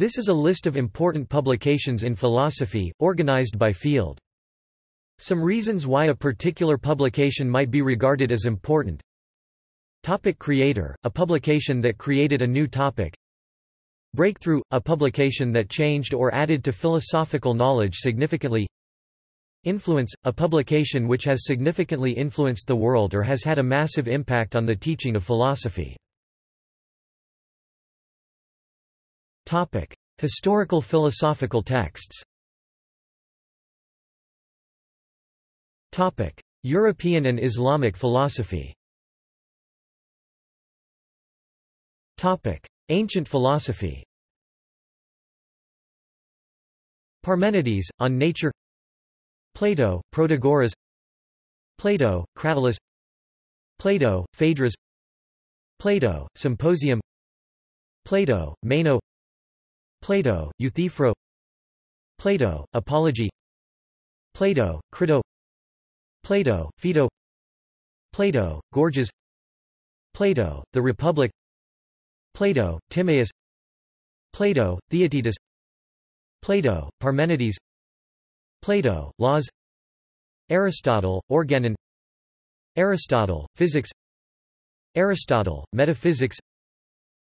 This is a list of important publications in philosophy, organized by field. Some reasons why a particular publication might be regarded as important. Topic creator, a publication that created a new topic. Breakthrough, a publication that changed or added to philosophical knowledge significantly. Influence, a publication which has significantly influenced the world or has had a massive impact on the teaching of philosophy. Topic: Historical philosophical texts. Topic: European and Islamic philosophy. Topic: Ancient philosophy. Parmenides, On Nature. Plato, Protagoras. Plato, Cratylus Plato, Phaedrus. Plato, Symposium. Plato, Meno Plato, Euthyphro. Plato, Apology. Plato, Crito. Plato, Phaedo. Plato, Gorgias. Plato, The Republic. Plato, Timaeus. Plato, Theaetetus. Plato, Parmenides. Plato, Laws. Aristotle, Organon. Aristotle, Physics. Aristotle, Metaphysics.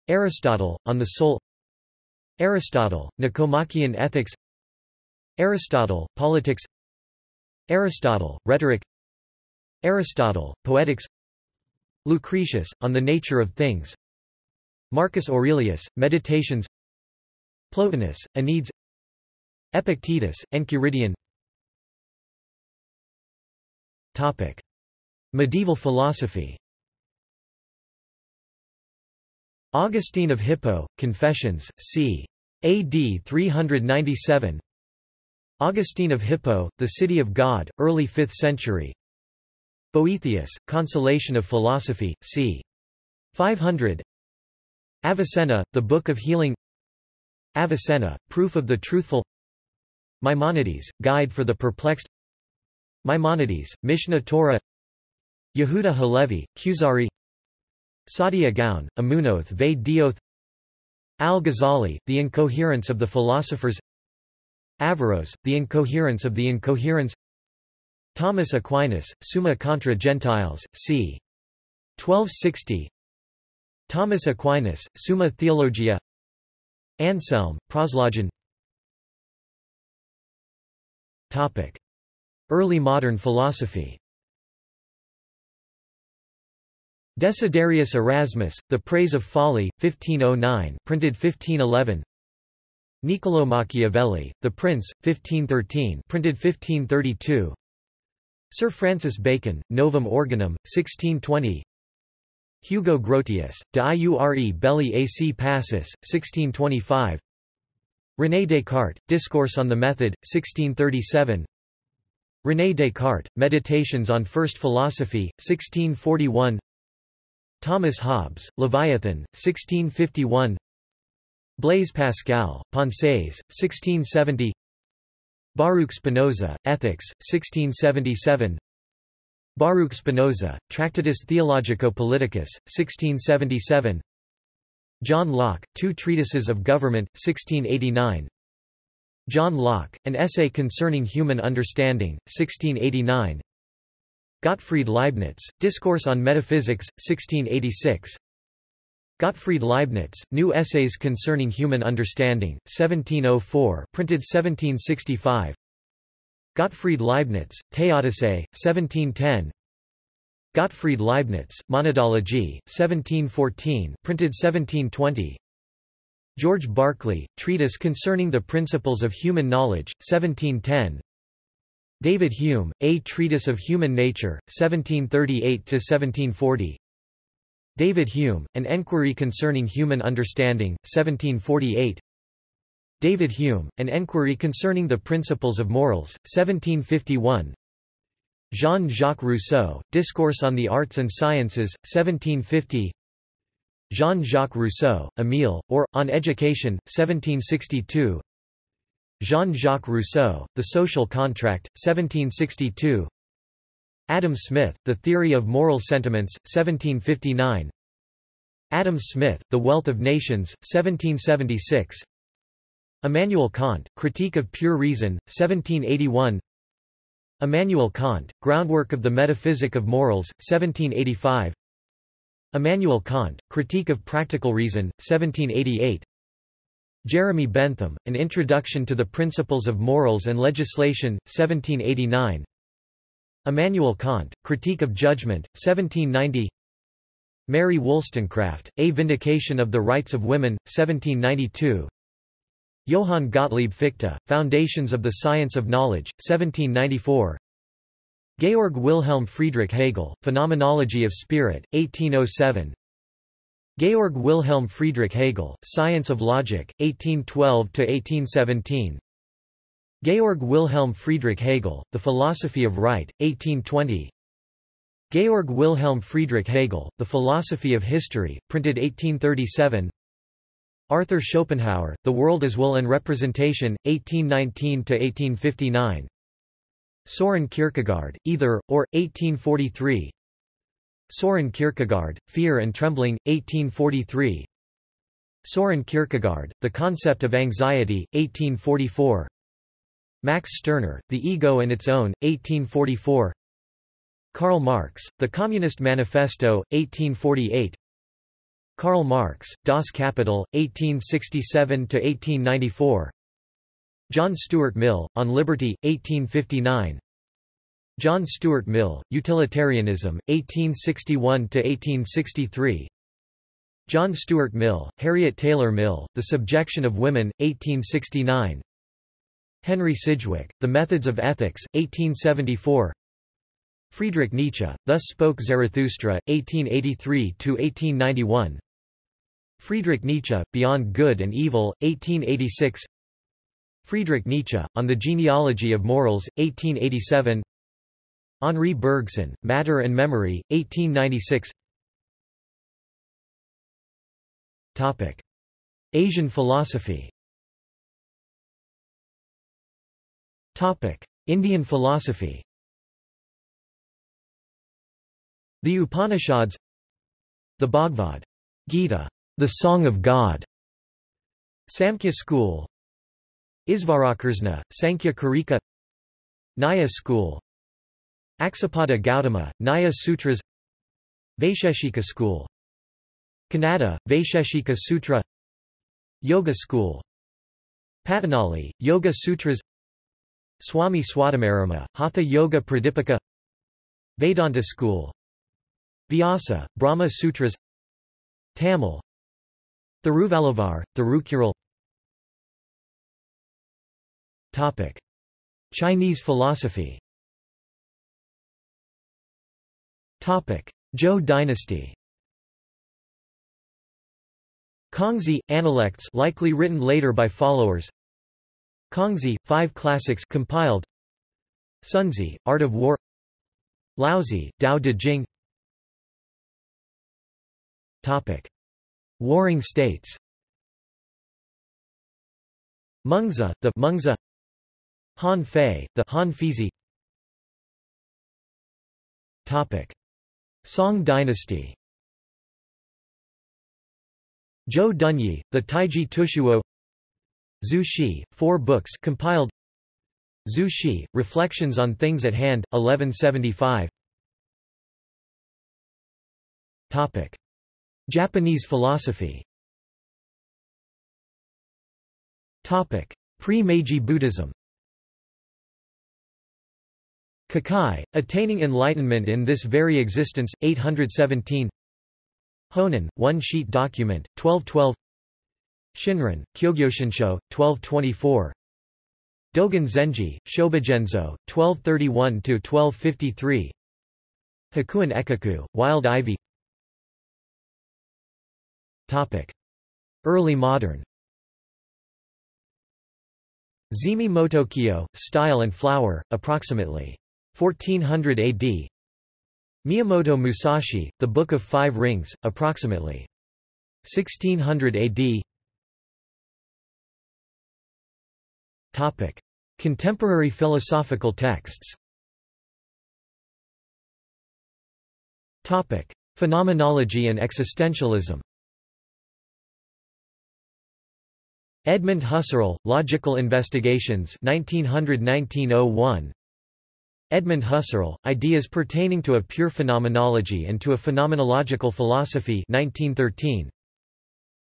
Aristotle, On the Soul Aristotle, Nicomachean Ethics Aristotle, Politics Aristotle, Rhetoric Aristotle, Poetics Lucretius, On the Nature of Things Marcus Aurelius, Meditations Plotinus, Enneads Epictetus, Enchiridion Topic. Medieval philosophy Augustine of Hippo, Confessions, c. AD 397 Augustine of Hippo, The City of God, early 5th century. Boethius, Consolation of Philosophy, c. 500 Avicenna, The Book of Healing. Avicenna, Proof of the Truthful. Maimonides, Guide for the Perplexed. Maimonides, Mishneh Torah. Yehuda Halevi, Kuzari Saadia Gaon, Amunoth ve Dioth Al-Ghazali, The Incoherence of the Philosophers Averroes, The Incoherence of the Incoherence Thomas Aquinas, Summa contra Gentiles, c. 1260 Thomas Aquinas, Summa Theologia Anselm, Proslogion Topic. Early modern philosophy Desiderius Erasmus, The Praise of Folly, 1509 printed 1511 Niccolò Machiavelli, The Prince, 1513 printed 1532 Sir Francis Bacon, Novum Organum, 1620 Hugo Grotius, De Iure Belli ac Pacis, 1625 René Descartes, Discourse on the Method, 1637 René Descartes, Meditations on First Philosophy, 1641 Thomas Hobbes, Leviathan, 1651 Blaise Pascal, Pensées, 1670 Baruch Spinoza, Ethics, 1677 Baruch Spinoza, Tractatus Theologico-Politicus, 1677 John Locke, Two Treatises of Government, 1689 John Locke, An Essay Concerning Human Understanding, 1689 Gottfried Leibniz, Discourse on Metaphysics, 1686 Gottfried Leibniz, New Essays Concerning Human Understanding, 1704 printed 1765 Gottfried Leibniz, Theodicy, 1710 Gottfried Leibniz, Monadology, 1714 printed 1720 George Berkeley, Treatise Concerning the Principles of Human Knowledge, 1710 David Hume, A Treatise of Human Nature, 1738–1740 David Hume, An Enquiry Concerning Human Understanding, 1748 David Hume, An Enquiry Concerning the Principles of Morals, 1751 Jean-Jacques Rousseau, Discourse on the Arts and Sciences, 1750 Jean-Jacques Rousseau, Emile, or, On Education, 1762 Jean-Jacques Rousseau, The Social Contract, 1762 Adam Smith, The Theory of Moral Sentiments, 1759 Adam Smith, The Wealth of Nations, 1776 Immanuel Kant, Critique of Pure Reason, 1781 Immanuel Kant, Groundwork of the Metaphysic of Morals, 1785 Immanuel Kant, Critique of Practical Reason, 1788 Jeremy Bentham, An Introduction to the Principles of Morals and Legislation, 1789 Immanuel Kant, Critique of Judgment, 1790 Mary Wollstonecraft, A Vindication of the Rights of Women, 1792 Johann Gottlieb Fichte, Foundations of the Science of Knowledge, 1794 Georg Wilhelm Friedrich Hegel, Phenomenology of Spirit, 1807 Georg Wilhelm Friedrich Hegel, Science of Logic, 1812–1817 Georg Wilhelm Friedrich Hegel, The Philosophy of Right, 1820 Georg Wilhelm Friedrich Hegel, The Philosophy of History, printed 1837 Arthur Schopenhauer, The World as Will and Representation, 1819–1859 Soren Kierkegaard, Either, or, 1843 Soren Kierkegaard, Fear and Trembling, 1843 Soren Kierkegaard, The Concept of Anxiety, 1844 Max Stirner, The Ego and Its Own, 1844 Karl Marx, The Communist Manifesto, 1848 Karl Marx, Das Kapital, 1867–1894 John Stuart Mill, On Liberty, 1859 John Stuart Mill, Utilitarianism, 1861–1863 John Stuart Mill, Harriet Taylor Mill, The Subjection of Women, 1869 Henry Sidgwick, The Methods of Ethics, 1874 Friedrich Nietzsche, Thus Spoke Zarathustra, 1883–1891 Friedrich Nietzsche, Beyond Good and Evil, 1886 Friedrich Nietzsche, On the Genealogy of Morals, 1887 Henri Bergson, Matter and Memory, 1896 Topic. Asian philosophy. Topic. Indian philosophy. The Upanishads. The Bhagavad Gita the Song of God, Samkhya school, Isvarakarshna, Sankhya Karika, Nyaya school, Aksapada Gautama, Nyaya Sutras, Vaisheshika school, Kanada, Vaisheshika Sutra, Yoga school, Patanjali, Yoga Sutras, Swami Swatmarama, Hatha Yoga Pradipika, Vedanta school, Vyasa, Brahma Sutras, Tamil, Thiruvalluvar, Thirukural. Chinese philosophy Zhou dynasty. Kongzi, Analects likely written later by followers. Kongzi, Five Classics compiled. Sunzi, Art of War. Laozi, Dao De Jing. Topic. Warring states. Mengzi, the Mengzi. Han Fei, the Han Feizi Topic Song dynasty. Zhou Dunyi, the Taiji Tushuo. Zhu Xi, four books compiled. Zhu Xi, Reflections on Things at Hand, 1175 Topic. Japanese philosophy. Pre-Meiji Buddhism Kukai, Attaining Enlightenment in This Very Existence, 817 Honen, One Sheet Document, 1212 Shinran, Kyogyoshinsho, 1224 Dogen Zenji, Shobogenzo, 1231–1253 Hakuin Ekaku, Wild Ivy. Topic. Early modern. Zeami Motokiyo, Style and Flower, approximately 1400 AD Miyamoto Musashi, The Book of Five Rings, approximately. 1600 AD Topic. Contemporary philosophical texts. Topic. Phenomenology and existentialism. Edmund Husserl, Logical Investigations 1900–1901 Edmund Husserl, Ideas Pertaining to a Pure Phenomenology and to a Phenomenological Philosophy 1913.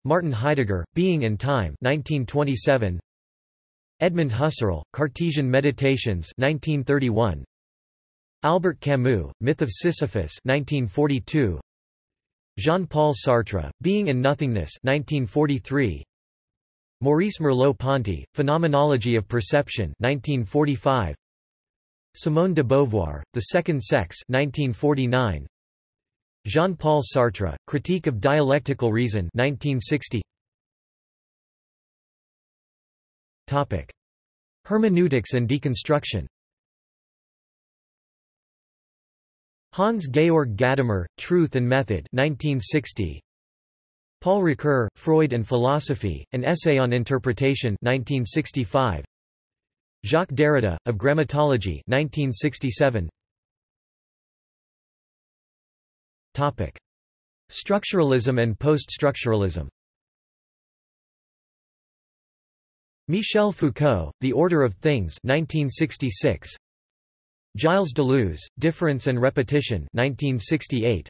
Martin Heidegger, Being and Time 1927. Edmund Husserl, Cartesian Meditations 1931. Albert Camus, Myth of Sisyphus 1942. Jean-Paul Sartre, Being and Nothingness 1943. Maurice Merleau-Ponty, Phenomenology of Perception 1945. Simone de Beauvoir, The Second Sex 1949. Jean-Paul Sartre, Critique of Dialectical Reason 1960. Topic: Hermeneutics and deconstruction. Hans Georg Gadamer, Truth and Method 1960. Paul Ricoeur, Freud and Philosophy, An Essay on Interpretation 1965. Jacques Derrida, Of Grammatology 1967. Topic. Structuralism and post-structuralism Michel Foucault, The Order of Things 1966. Gilles Deleuze, Difference and Repetition 1968.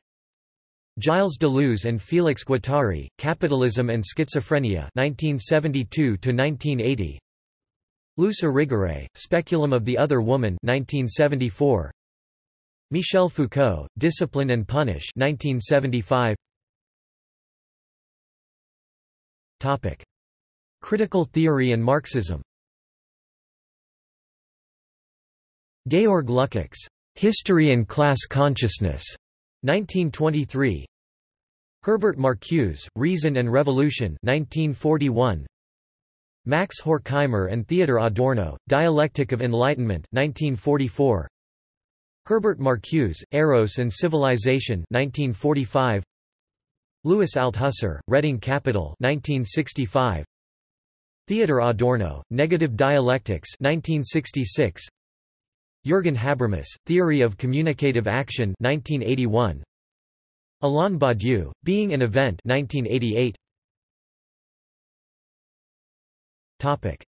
Gilles Deleuze and Félix Guattari, Capitalism and Schizophrenia 1972–1980 Luce Irigaray, Speculum of the Other Woman 1974. Michel Foucault, Discipline and Punish 1975. Topic. Critical theory and Marxism Georg Lukács, History and Class Consciousness 1923 Herbert Marcuse, Reason and Revolution 1941 Max Horkheimer and Theodor Adorno, Dialectic of Enlightenment 1944 Herbert Marcuse, Eros and Civilization 1945 Louis Althusser, Reading Capital 1965 Theodor Adorno, Negative Dialectics 1966 Jürgen Habermas, Theory of Communicative Action 1981. Alain Badiou, Being and Event 1988. Topic.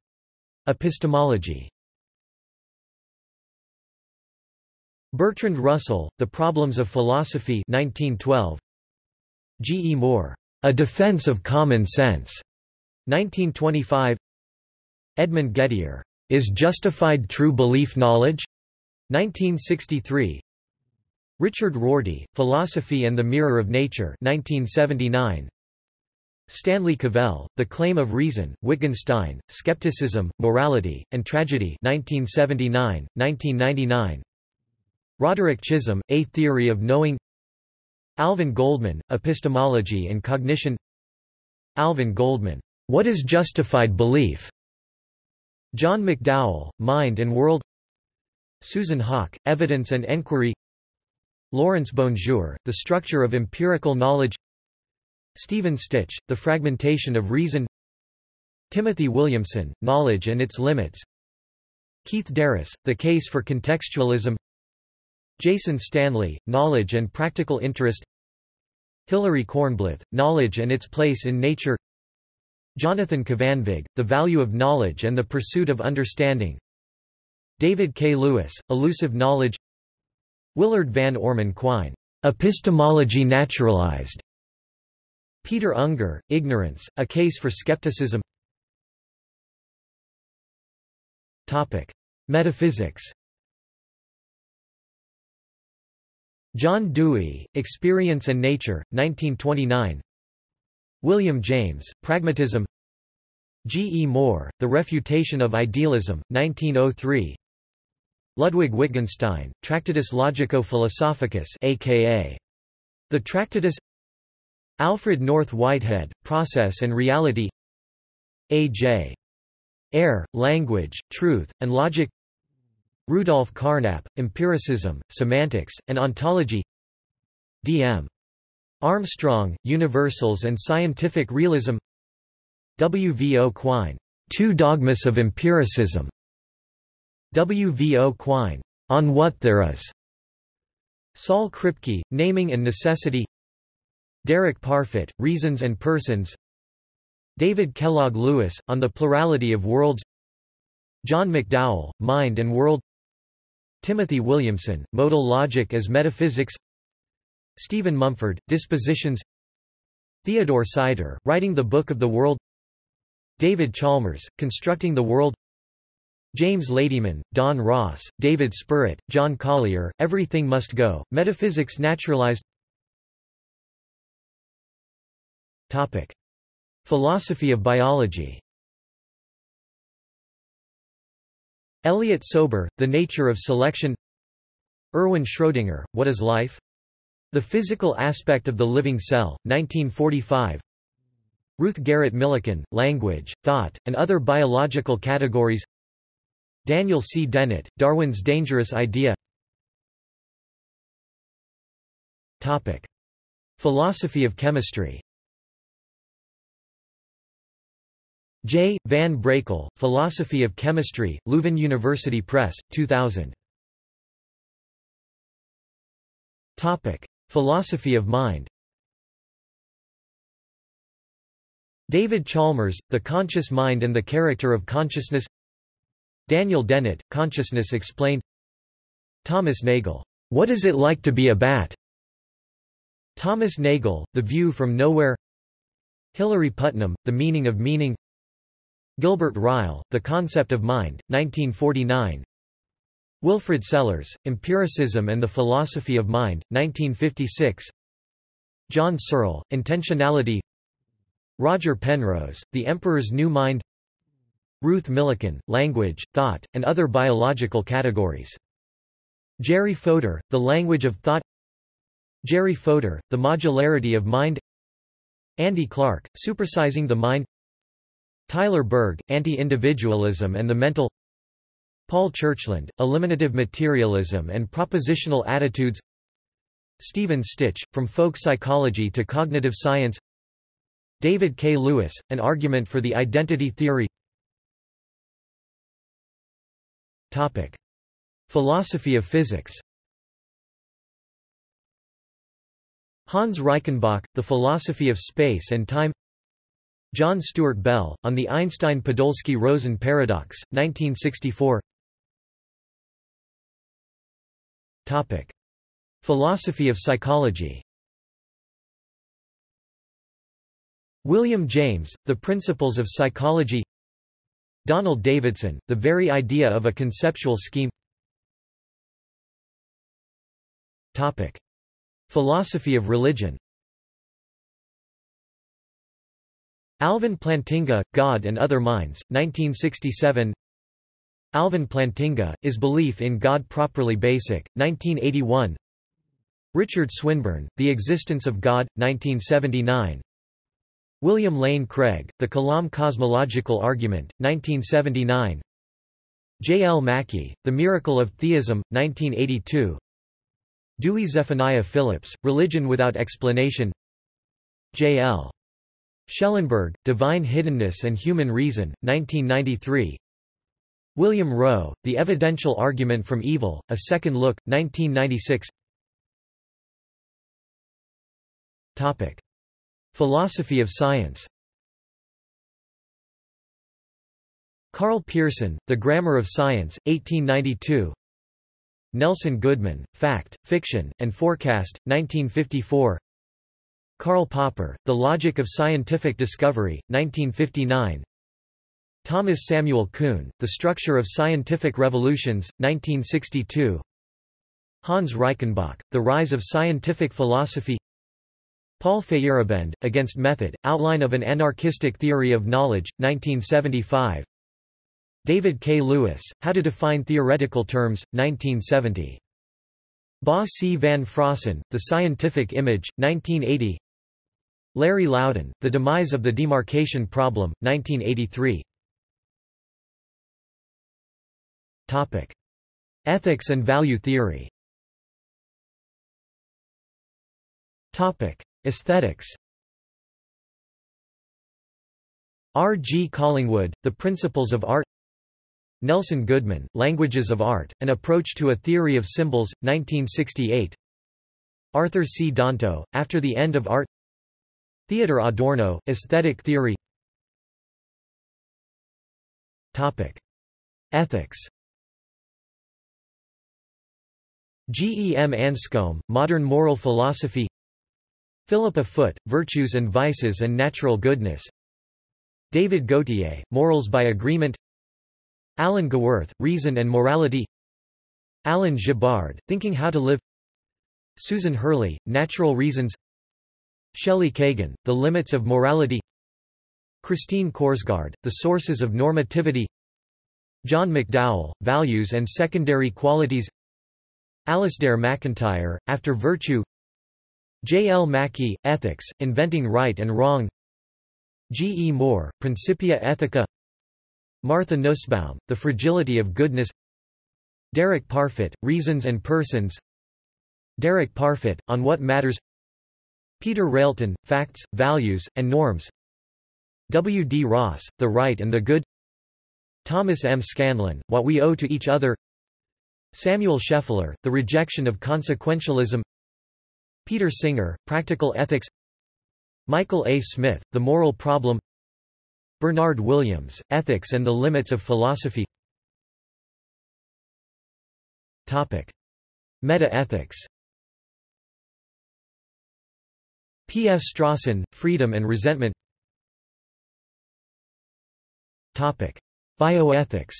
Epistemology Bertrand Russell, The Problems of Philosophy 1912. G. E. Moore, A Defense of Common Sense 1925. Edmund Gettier, Is Justified True Belief Knowledge? 1963 Richard Rorty, Philosophy and the Mirror of Nature 1979 Stanley Cavell, The Claim of Reason, Wittgenstein, Skepticism, Morality, and Tragedy 1979, 1999 Roderick Chisholm, A Theory of Knowing. Alvin Goldman, Epistemology and Cognition. Alvin Goldman, What is Justified Belief? John McDowell, Mind and World. Susan Haack, Evidence and Enquiry. Lawrence Bonjour, The Structure of Empirical Knowledge Stephen Stich, The Fragmentation of Reason. Timothy Williamson, Knowledge and Its Limits. Keith DeRose, The Case for Contextualism. Jason Stanley, Knowledge and Practical Interest. Hilary Kornblith, Knowledge and Its Place in Nature. Jonathan Kvanvig, The Value of Knowledge and the Pursuit of Understanding. David K. Lewis, Elusive Knowledge. Willard Van Orman Quine, Epistemology Naturalized Peter Unger, Ignorance, A Case for Skepticism Topic. Metaphysics John Dewey, Experience and Nature, 1929 William James, Pragmatism G. E. Moore, The Refutation of Idealism, 1903 Ludwig Wittgenstein, Tractatus Logico-Philosophicus aka The Tractatus Alfred North Whitehead, Process and Reality A.J. Ayer, Language, Truth, and Logic Rudolf Carnap, Empiricism, Semantics, and Ontology D.M. Armstrong, Universals and Scientific Realism W. V. O. Quine, Two Dogmas of Empiricism W. V. O. Quine, On What There Is. Saul Kripke, Naming and Necessity Derek Parfit, Reasons and Persons. David Kellogg Lewis, On the Plurality of Worlds. John McDowell, Mind and World. Timothy Williamson, Modal Logic as Metaphysics. Stephen Mumford, Dispositions. Theodore Sider, Writing the Book of the World. David Chalmers, Constructing the World. James Ladyman, Don Ross, David Spurrett, John Collier, Everything Must Go, Metaphysics Naturalized Topic. Philosophy of biology Elliot Sober, The Nature of Selection Erwin Schrödinger, What is Life? The Physical Aspect of the Living Cell, 1945 Ruth Garrett Millikan, Language, Thought, and Other Biological Categories Daniel C. Dennett, Darwin's Dangerous Idea Topic. Philosophy of chemistry J. Van Brakel, Philosophy of Chemistry, Leuven University Press, 2000. Topic. Philosophy of mind David Chalmers, The Conscious Mind and the Character of Consciousness Daniel Dennett, Consciousness Explained Thomas Nagel, What is it like to be a bat? Thomas Nagel, The View from Nowhere Hilary Putnam, The Meaning of Meaning Gilbert Ryle, The Concept of Mind, 1949 Wilfrid Sellars, Empiricism and the Philosophy of Mind, 1956 John Searle, Intentionality. Roger Penrose, The Emperor's New Mind. Ruth Millikan, Language, Thought, and Other Biological Categories. Jerry Fodor, The Language of Thought. Jerry Fodor, The Modularity of Mind. Andy Clark, Supersizing the Mind Tyler Burge, Anti-Individualism and the Mental Paul Churchland, Eliminative Materialism and Propositional Attitudes Stephen Stich, From Folk Psychology to Cognitive Science David K. Lewis, An Argument for the Identity Theory Topic. Philosophy of physics Hans Reichenbach, The Philosophy of Space and Time John Stuart Bell, On the Einstein-Podolsky-Rosen Paradox, 1964 Topic. Philosophy of psychology. William James, The Principles of Psychology. Donald Davidson, The Very Idea of a Conceptual Scheme. Topic. Philosophy of religion Alvin Plantinga, God and Other Minds, 1967 Alvin Plantinga, Is Belief in God Properly Basic, 1981 Richard Swinburne, The Existence of God, 1979 William Lane Craig, The Kalam Cosmological Argument, 1979 J. L. Mackie, The Miracle of Theism, 1982 Dewey Zephaniah Phillips, Religion Without Explanation J. L. Schellenberg, Divine Hiddenness and Human Reason, 1993 William Rowe, The Evidential Argument from Evil, A Second Look, 1996 Topic. Philosophy of science. Karl Pearson, The Grammar of Science, 1892 Nelson Goodman, Fact, Fiction, and Forecast, 1954 Karl Popper, The Logic of Scientific Discovery, 1959 Thomas Samuel Kuhn, The Structure of Scientific Revolutions, 1962 Hans Reichenbach, The Rise of Scientific Philosophy. Paul Feyerabend, Against Method, Outline of an Anarchistic Theory of Knowledge, 1975 David K. Lewis, How to Define Theoretical Terms, 1970 Bas C. van Fraassen, The Scientific Image, 1980 Larry Laudan, The Demise of the Demarcation Problem, 1983 Topic. Ethics and value theory Topic. Aesthetics R. G. Collingwood, The Principles of Art Nelson Goodman, Languages of Art, An Approach to a Theory of Symbols, 1968 Arthur C. Danto, After the End of Art Theodor Adorno, Aesthetic Theory Topic: Ethics. G. E. M. Anscombe, Modern Moral Philosophy Philippa Foot, Virtues and Vices and Natural Goodness David Gauthier, Morals by Agreement Alan Gewirth, Reason and Morality Alan Gibbard, Thinking How to Live Susan Hurley, Natural Reasons Shelley Kagan, The Limits of Morality Christine Korsgaard, The Sources of Normativity John McDowell, Values and Secondary Qualities Alasdair MacIntyre, After Virtue J. L. Mackie, Ethics, Inventing Right and Wrong G. E. Moore, Principia Ethica Martha Nussbaum, The Fragility of Goodness. Derek Parfit, Reasons and Persons. Derek Parfit, On What Matters. Peter Railton, Facts, Values, and Norms. W. D. Ross, The Right and the Good. Thomas M. Scanlon, What We Owe to Each Other. Samuel Scheffler, The Rejection of Consequentialism. Peter Singer, Practical Ethics. Michael A. Smith, The Moral Problem Bernard Williams, Ethics and the Limits of Philosophy Meta-ethics P. F. Strawson, Freedom and Resentment Bioethics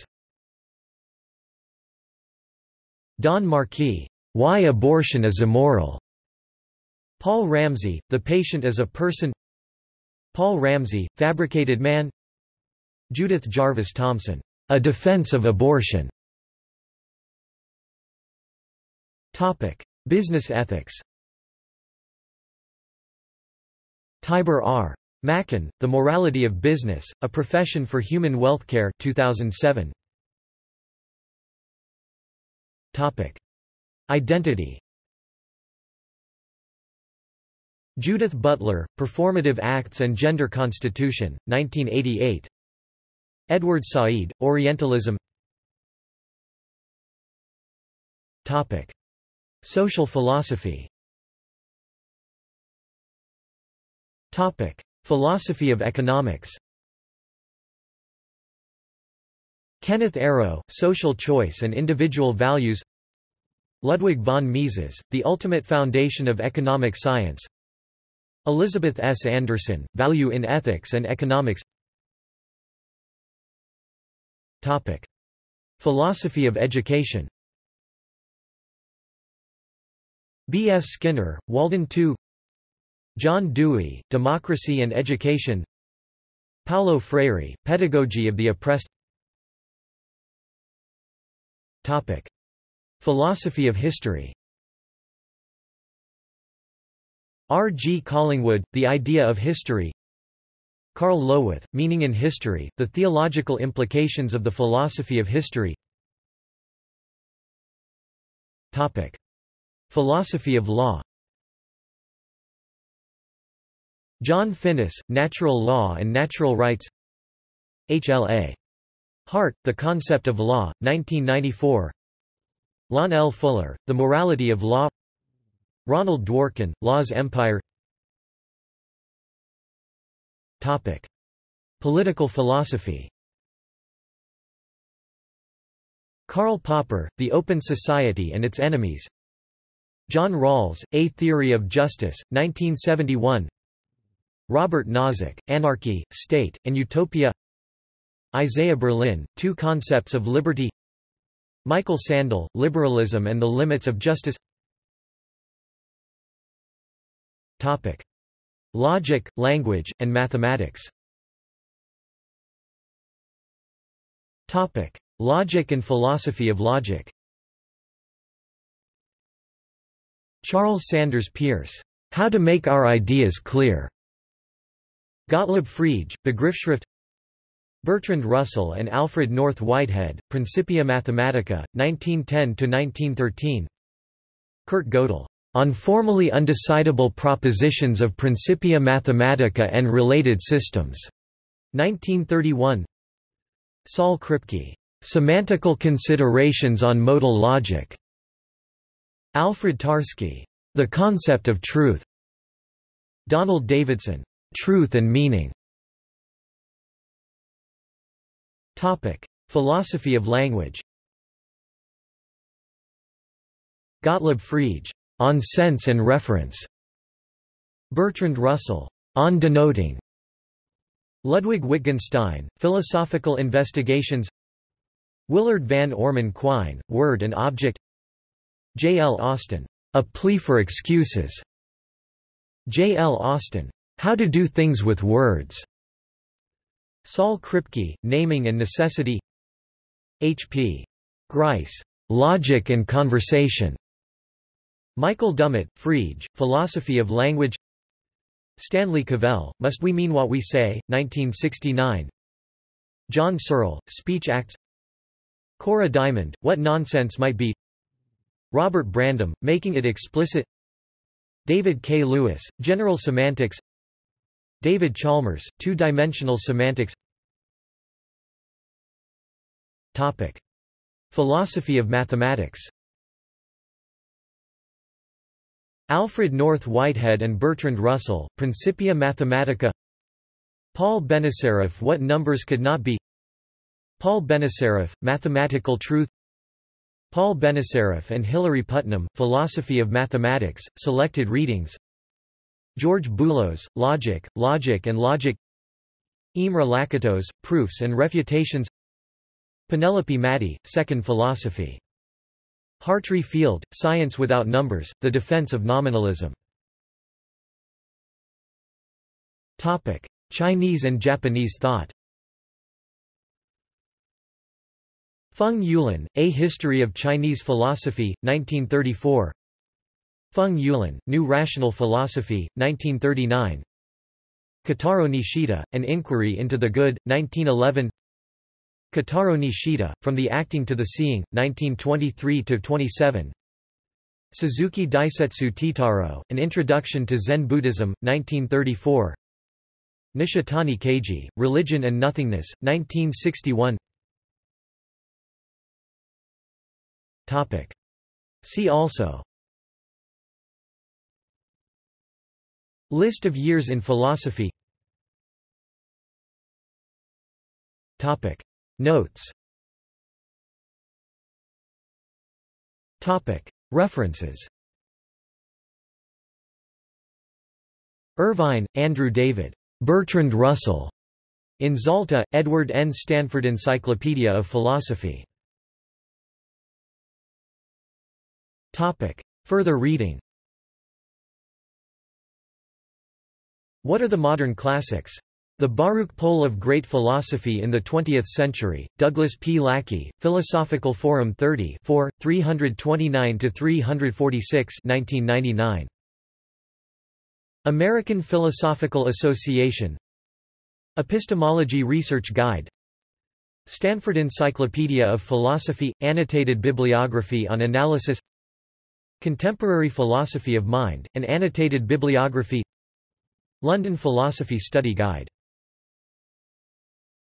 Don Marquis, Why Abortion is Immoral. Paul Ramsey, The Patient as a Person Paul Ramsey, Fabricated Man Judith Jarvis Thomson, A Defense of Abortion. Topic: Business ethics. Tibor R. Machan, The Morality of Business, A Profession for Human Wealth Care 2007. Topic: Identity. Judith Butler, Performative Acts and Gender Constitution, 1988. Edward Said, Orientalism. Topic: Social philosophy. Topic: Philosophy of economics. Kenneth Arrow, Social Choice and Individual Values Ludwig von Mises, The Ultimate Foundation of Economic Science Elizabeth S. Anderson, Value in Ethics and Economics Topic. Philosophy of education B. F. Skinner, Walden II John Dewey, Democracy and Education Paulo Freire, Pedagogy of the Oppressed Topic. Philosophy of history R. G. Collingwood, The Idea of History Karl Löwith, Meaning in History, The Theological Implications of the Philosophy of History Topic. Philosophy of Law John Finnis, Natural Law and Natural Rights H. L. A. Hart, The Concept of Law, 1994 Lon L. Fuller, The Morality of Law Ronald Dworkin, Law's Empire. Topic. Political philosophy. Karl Popper, The Open Society and Its Enemies. John Rawls, A Theory of Justice, 1971 Robert Nozick, Anarchy, State, and Utopia. Isaiah Berlin, Two Concepts of Liberty. Michael Sandel, Liberalism and the Limits of Justice Topic. Logic, language, and mathematics Topic. Logic and philosophy of logic Charles Sanders Peirce, How to Make Our Ideas Clear. Gottlob Frege, Begriffsschrift Bertrand Russell and Alfred North Whitehead, Principia Mathematica, 1910–1913 Kurt Gödel, On Formally Undecidable Propositions of Principia Mathematica and Related Systems, 1931 Saul Kripke, Semantical Considerations on Modal Logic, Alfred Tarski, The Concept of Truth, Donald Davidson, Truth and Meaning, Topic: Philosophy of language. Gottlob Frege, On Sense and Reference. Bertrand Russell, On Denoting. Ludwig Wittgenstein, Philosophical Investigations Willard Van Orman Quine, Word and Object J. L. Austin, A Plea for Excuses. J. L. Austin, How to Do Things with Words. Saul Kripke, Naming and Necessity H. P. Grice, Logic and Conversation. Michael Dummett, Frege, Philosophy of Language. Stanley Cavell, Must We Mean What We Say, 1969 John Searle, Speech Acts. Cora Diamond, What Nonsense Might Be. Robert Brandom, Making It Explicit. David K. Lewis, General Semantics. David Chalmers, Two-Dimensional Semantics. Topic. Philosophy of mathematics Alfred North Whitehead and Bertrand Russell, Principia Mathematica. Paul Benacerraf What Numbers Could Not Be? Paul Benacerraf, Mathematical Truth. Paul Benacerraf and Hilary Putnam, Philosophy of Mathematics, Selected Readings. George Boolos, Logic, Logic and Logic. Imre Lakatos, Proofs and Refutations. Penelope Maddy, Second Philosophy Hartry Field, Science Without Numbers, The Defense of Nominalism. Chinese and Japanese thought. Feng Youlan, A History of Chinese Philosophy, 1934 Feng Youlan, New Rational Philosophy, 1939 Kitaro Nishida, An Inquiry into the Good, 1911 Kitaro Nishida, From the Acting to the Seeing, 1923–27 Suzuki Daisetsu Teitaro, An Introduction to Zen Buddhism, 1934 Nishitani Keiji, Religion and Nothingness, 1961 Topic. See also. List of years in philosophy. Topic. Notes References Irvine, Andrew David. Bertrand Russell. In Zalta, Edward N. Stanford Encyclopedia of Philosophy. Further reading What are the modern classics? The Baruch Poll of Great Philosophy in the Twentieth Century, Douglas P. Lackey, Philosophical Forum 30 4, 329–346 1999. American Philosophical Association. Epistemology Research Guide. Stanford Encyclopedia of Philosophy – Annotated Bibliography on Analysis. Contemporary Philosophy of Mind, an annotated bibliography. London Philosophy Study Guide